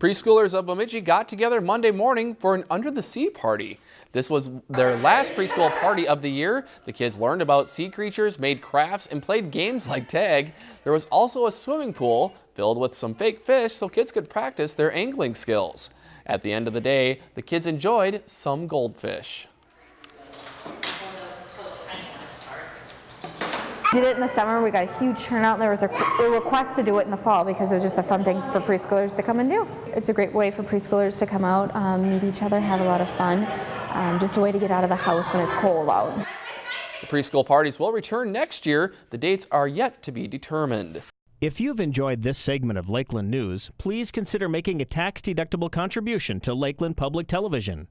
Preschoolers of Bemidji got together Monday morning for an under the sea party. This was their last preschool party of the year. The kids learned about sea creatures, made crafts, and played games like tag. There was also a swimming pool filled with some fake fish so kids could practice their angling skills. At the end of the day, the kids enjoyed some goldfish. Did it in the summer, we got a huge turnout, and there was a, a, request to do it in the fall because it was just a fun thing for preschoolers to come and do. It's a great way for preschoolers to come out, um, meet each other, have a lot of fun, um, just a way to get out of the house when it's cold out. The preschool parties will return next year. The dates are yet to be determined. If you've enjoyed this segment of Lakeland News, please consider making a tax-deductible contribution to Lakeland Public Television.